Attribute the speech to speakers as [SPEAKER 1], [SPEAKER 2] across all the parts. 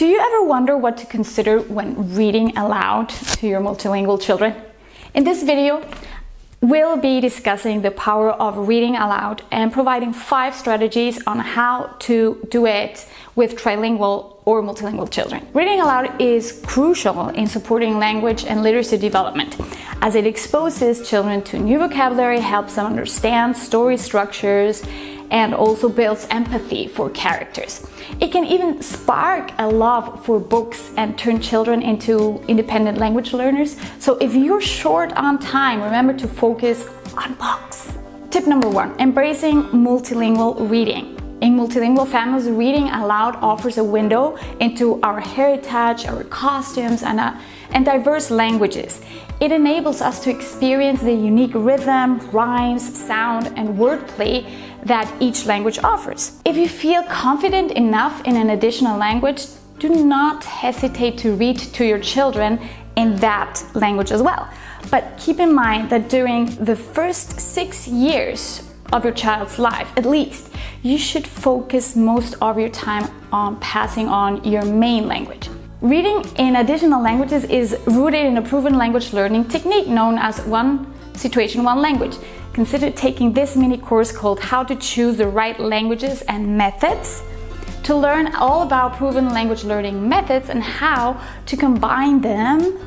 [SPEAKER 1] Do you ever wonder what to consider when reading aloud to your multilingual children? In this video, we'll be discussing the power of reading aloud and providing five strategies on how to do it with trilingual or multilingual children. Reading aloud is crucial in supporting language and literacy development as it exposes children to new vocabulary, helps them understand story structures, and also builds empathy for characters. It can even spark a love for books and turn children into independent language learners. So if you're short on time, remember to focus on books. Tip number one, embracing multilingual reading. In multilingual families, reading aloud offers a window into our heritage, our costumes, and, uh, and diverse languages. It enables us to experience the unique rhythm, rhymes, sound, and wordplay that each language offers. If you feel confident enough in an additional language, do not hesitate to read to your children in that language as well. But keep in mind that during the first six years of your child's life, at least, you should focus most of your time on passing on your main language. Reading in additional languages is rooted in a proven language learning technique known as one situation, one language consider taking this mini course called How to Choose the Right Languages and Methods to learn all about proven language learning methods and how to combine them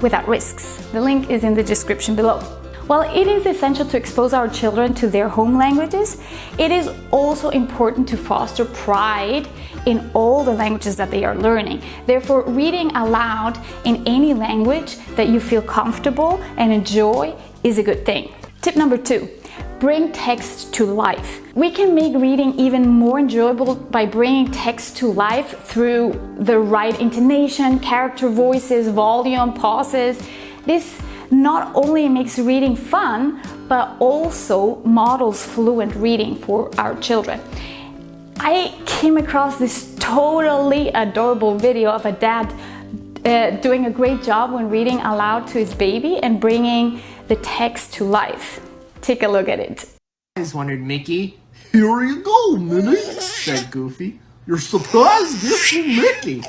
[SPEAKER 1] without risks. The link is in the description below. While it is essential to expose our children to their home languages, it is also important to foster pride in all the languages that they are learning. Therefore, reading aloud in any language that you feel comfortable and enjoy is a good thing. Tip number two, bring text to life. We can make reading even more enjoyable by bringing text to life through the right intonation, character voices, volume, pauses. This not only makes reading fun, but also models fluent reading for our children. I came across this totally adorable video of a dad uh, doing a great job when reading aloud to his baby and bringing the text to life. Take a look at it.
[SPEAKER 2] I just wondered, Mickey. Here you go, Minnie, said Goofy. Your surprise gift from Mickey.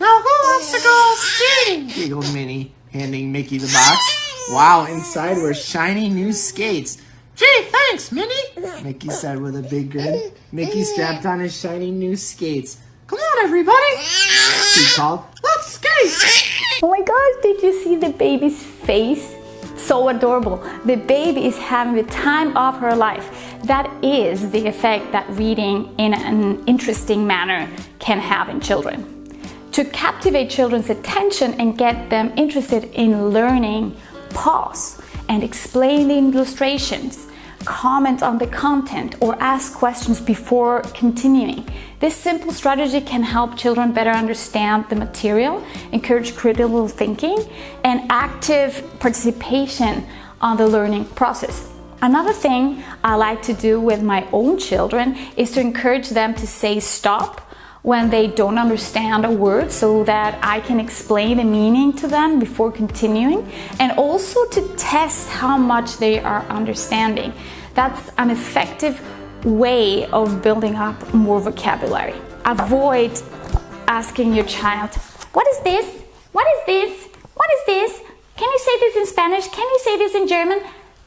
[SPEAKER 2] Now who wants to go skating? giggled Minnie, handing Mickey the box. Wow, inside were shiny new skates. Gee, thanks, Minnie, Mickey said with a big grin. Mickey strapped on his shiny new skates. Come on, everybody, he called. Let's skate!
[SPEAKER 1] Oh my gosh, did you see the baby's face? So adorable. The baby is having the time of her life. That is the effect that reading in an interesting manner can have in children. To captivate children's attention and get them interested in learning, pause and explain the illustrations comment on the content or ask questions before continuing. This simple strategy can help children better understand the material, encourage critical thinking, and active participation on the learning process. Another thing I like to do with my own children is to encourage them to say stop when they don't understand a word so that I can explain the meaning to them before continuing and also to test how much they are understanding. That's an effective way of building up more vocabulary. Avoid asking your child, what is this? What is this? What is this? Can you say this in Spanish? Can you say this in German?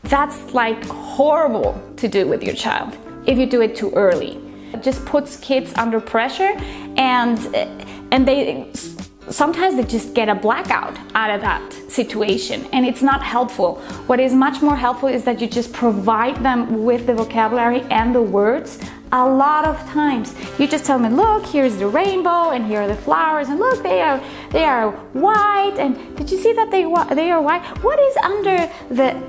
[SPEAKER 1] That's like horrible to do with your child if you do it too early. It just puts kids under pressure and, eh, and they sometimes they just get a blackout out of that situation and it's not helpful. What is much more helpful is that you just provide them with the vocabulary and the words a lot of times. You just tell them, look, here's the rainbow and here are the flowers and look, they are, they are white and did you see that they, they are white? What is under the,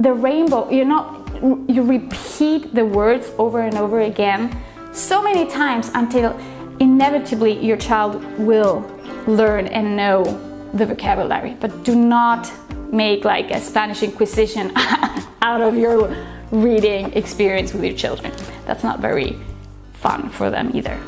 [SPEAKER 1] the rainbow? You're not, you repeat the words over and over again so many times until inevitably your child will learn and know the vocabulary, but do not make like a Spanish Inquisition out of your reading experience with your children. That's not very fun for them either.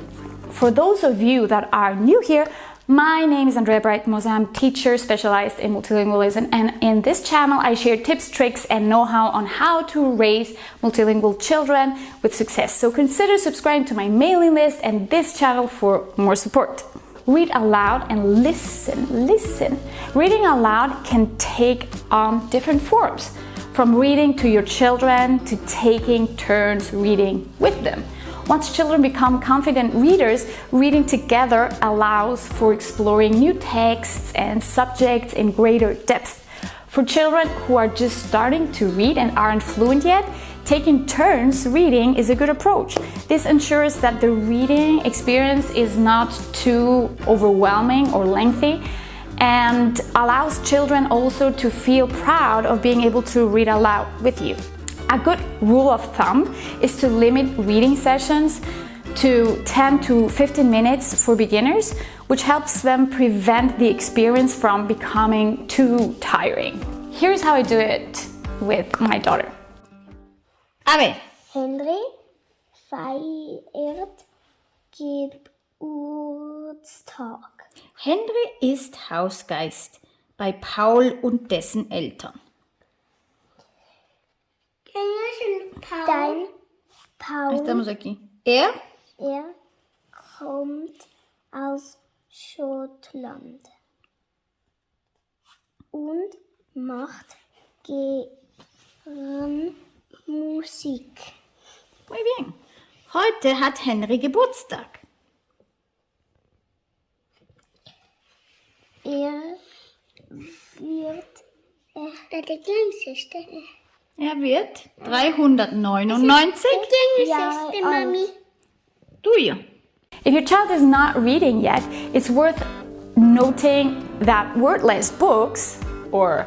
[SPEAKER 1] For those of you that are new here, My name is Andrea Breitmoser. I'm teacher specialized in multilingualism and in this channel I share tips, tricks and know-how on how to raise multilingual children with success. So consider subscribing to my mailing list and this channel for more support. Read aloud and listen, listen. Reading aloud can take on different forms, from reading to your children to taking turns reading with them. Once children become confident readers, reading together allows for exploring new texts and subjects in greater depth. For children who are just starting to read and aren't fluent yet, taking turns reading is a good approach. This ensures that the reading experience is not too overwhelming or lengthy and allows children also to feel proud of being able to read aloud with you. A good rule of thumb is to limit reading sessions to 10 to 15 minutes for beginners, which helps them prevent the experience from becoming too tiring. Here's how I do it with my daughter.
[SPEAKER 3] A ver.
[SPEAKER 4] Henry feiert Geburtstag.
[SPEAKER 3] Henry ist Hausgeist bei Paul und dessen Eltern.
[SPEAKER 4] Dein Paul.
[SPEAKER 3] Er
[SPEAKER 4] er kommt aus Schottland und macht gern Musik.
[SPEAKER 3] Muy bien. Heute hat Henry Geburtstag.
[SPEAKER 4] Er wird äh, der Kleinste.
[SPEAKER 3] Er wird 399.
[SPEAKER 4] Ja, alt.
[SPEAKER 3] Du ja.
[SPEAKER 1] If your child is not reading yet, it's worth noting that wordless books or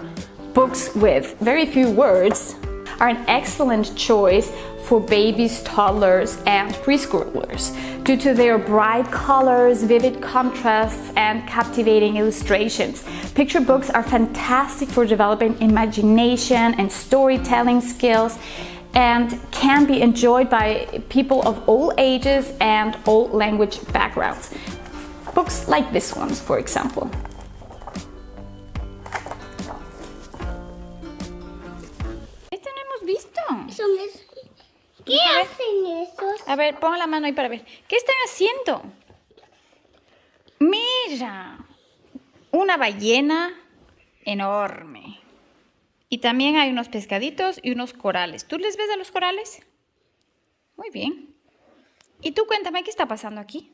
[SPEAKER 1] books with very few words are an excellent choice for babies, toddlers and preschoolers due to their bright colors, vivid contrasts and captivating illustrations. Picture books are fantastic for developing imagination and storytelling skills and can be enjoyed by people of all ages and all language backgrounds. Books like this one, for example.
[SPEAKER 3] A ver, pon la mano ahí para ver. ¿Qué están haciendo? Mira, una ballena enorme. Y también hay unos pescaditos y unos corales. ¿Tú les ves a los corales? Muy bien. Y tú cuéntame, ¿qué está pasando aquí?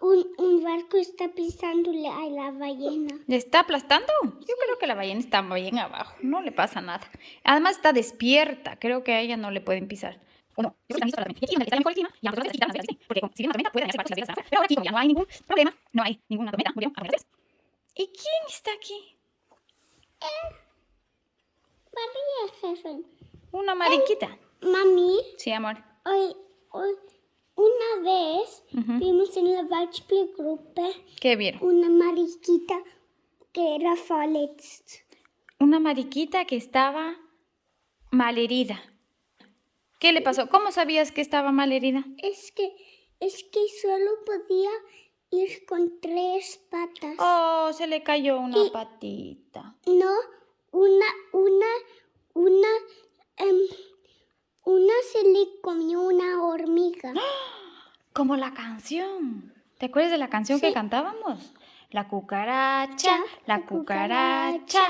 [SPEAKER 4] Un, un barco está pisándole a la ballena.
[SPEAKER 3] ¿Le está aplastando? Yo creo que la ballena está bien abajo. No le pasa nada. Además está despierta. Creo que a ella no le pueden pisar. ¿O no? Yo creo que están listos para la tormenta. Y aquí donde está mejor el clima, ya las quitan las velas, ¿sí? Porque como si viene una tormenta, pueden hacerse barcos las velas afuera. Pero ahora aquí, como ya no hay ningún problema, no hay ninguna tormenta, abrimos las velas. ¿Y quién está aquí?
[SPEAKER 4] María Jefen.
[SPEAKER 3] Una mariquita.
[SPEAKER 4] Mami,
[SPEAKER 3] Sí, amor.
[SPEAKER 4] hoy, hoy, una vez
[SPEAKER 3] Ujú.
[SPEAKER 4] vimos en la Beispielgruppe
[SPEAKER 3] ¿Qué vieron?
[SPEAKER 4] una mariquita que era verletzt.
[SPEAKER 3] Una mariquita que estaba malherida. ¿Qué le pasó? ¿Cómo sabías que estaba malherida?
[SPEAKER 4] Es que, es que solo podía ir con tres patas.
[SPEAKER 3] Oh, se le cayó una
[SPEAKER 4] Y-
[SPEAKER 3] patita.
[SPEAKER 4] No, una, una, una, em, una se le comió una hormiga.
[SPEAKER 3] Como la canción. ¿Te acuerdas de la canción que cantábamos? La cucaracha, la
[SPEAKER 4] la
[SPEAKER 3] cucaracha,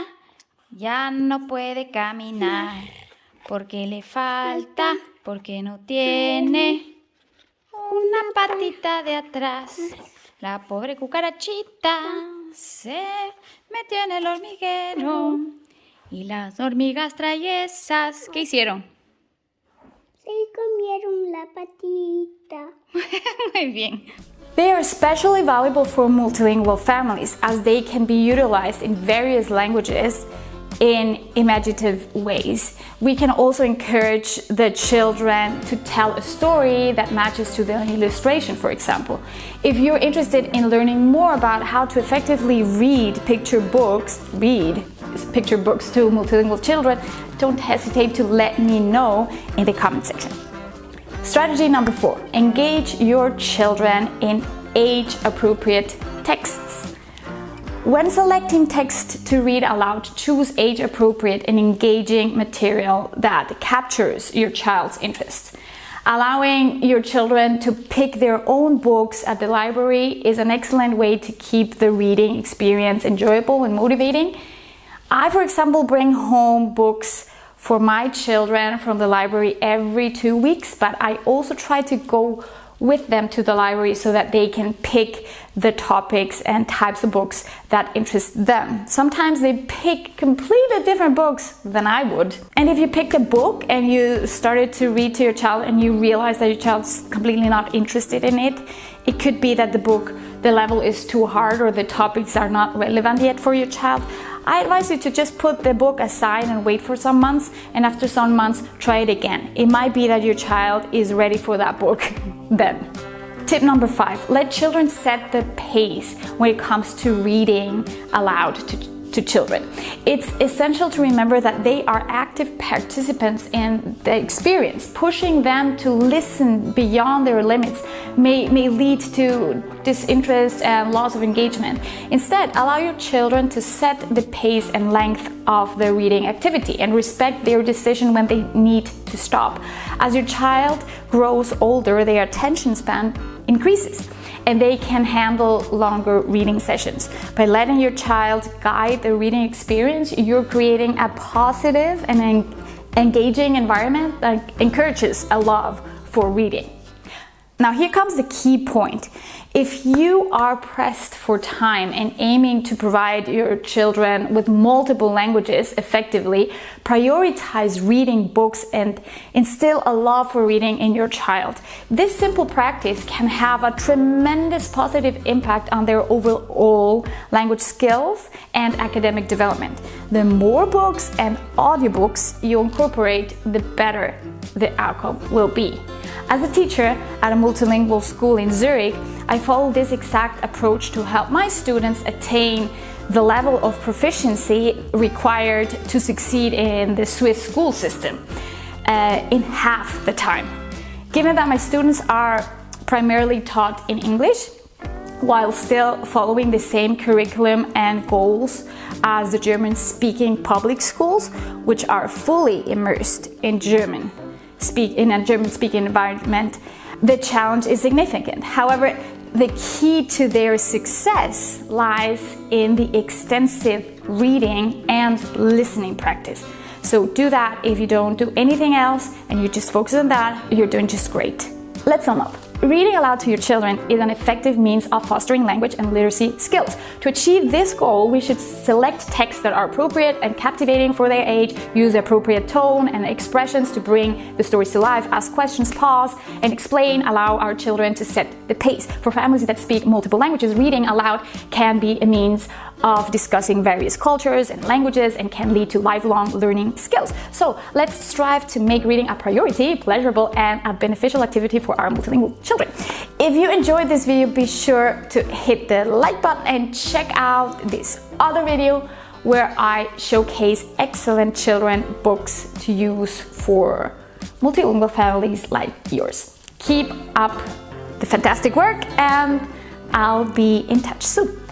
[SPEAKER 3] ya no puede caminar porque le falta, porque no tiene una patita de atrás. La pobre cucarachita se metió en el hormiguero y las hormigas traviesas, ¿qué hicieron?
[SPEAKER 4] Se comieron la patita.
[SPEAKER 3] Muy bien.
[SPEAKER 1] They are especially valuable for multilingual families as they can be utilized in various languages in imaginative ways. We can also encourage the children to tell a story that matches to the illustration, for example. If you're interested in learning more about how to effectively read picture books, read picture books to multilingual children, don't hesitate to let me know in the comment section. Strategy number four engage your children in age appropriate texts. When selecting text to read aloud, choose age-appropriate and engaging material that captures your child's interest. Allowing your children to pick their own books at the library is an excellent way to keep the reading experience enjoyable and motivating. I, for example, bring home books for my children from the library every two weeks, but I also try to go with them to the library so that they can pick the topics and types of books that interest them. Sometimes they pick completely different books than I would. And if you pick a book and you started to read to your child and you realize that your child's completely not interested in it, it could be that the book, the level is too hard or the topics are not relevant yet for your child. I advise you to just put the book aside and wait for some months and after some months try it again. It might be that your child is ready for that book then. Tip number five, let children set the pace when it comes to reading aloud to to children. It's essential to remember that they are active participants in the experience. Pushing them to listen beyond their limits may, may lead to disinterest and loss of engagement. Instead, allow your children to set the pace and length of the reading activity and respect their decision when they need to stop. As your child grows older, their attention span increases and they can handle longer reading sessions. By letting your child guide the reading experience, you're creating a positive and engaging environment that encourages a love for reading. Now here comes the key point. If you are pressed for time and aiming to provide your children with multiple languages effectively, prioritize reading books and instill a love for reading in your child. This simple practice can have a tremendous positive impact on their overall language skills and academic development. The more books and audiobooks you incorporate, the better the outcome will be. As a teacher at a multilingual school in Zurich, I follow this exact approach to help my students attain the level of proficiency required to succeed in the Swiss school system uh, in half the time. Given that my students are primarily taught in English, while still following the same curriculum and goals as the German-speaking public schools, which are fully immersed in German speak in a German-speaking environment, the challenge is significant. However, the key to their success lies in the extensive reading and listening practice. So do that if you don't do anything else and you just focus on that, you're doing just great. Let's sum up. Reading aloud to your children is an effective means of fostering language and literacy skills. To achieve this goal, we should select texts that are appropriate and captivating for their age, use appropriate tone and expressions to bring the stories to life, ask questions, pause, and explain, allow our children to set the pace. For families that speak multiple languages, reading aloud can be a means of discussing various cultures and languages and can lead to lifelong learning skills. So let's strive to make reading a priority, pleasurable, and a beneficial activity for our multilingual children. If you enjoyed this video, be sure to hit the like button and check out this other video where I showcase excellent children books to use for multilingual families like yours. Keep up the fantastic work and I'll be in touch soon.